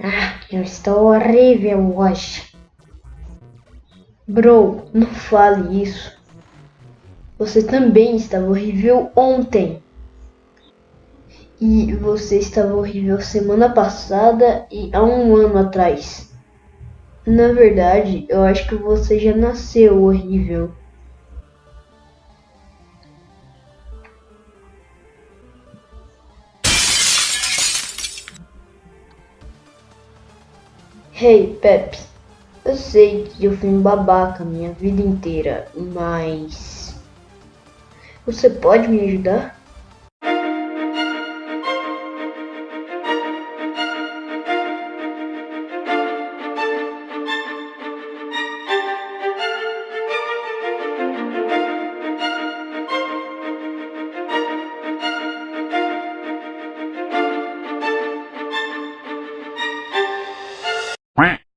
Ah, eu estou horrível hoje. Bro, não fale isso. Você também estava horrível ontem. E você estava horrível semana passada e há um ano atrás. Na verdade, eu acho que você já nasceu horrível. Hey, Pepe. Eu sei que eu fui um babaca minha vida inteira, mas. Você pode me ajudar?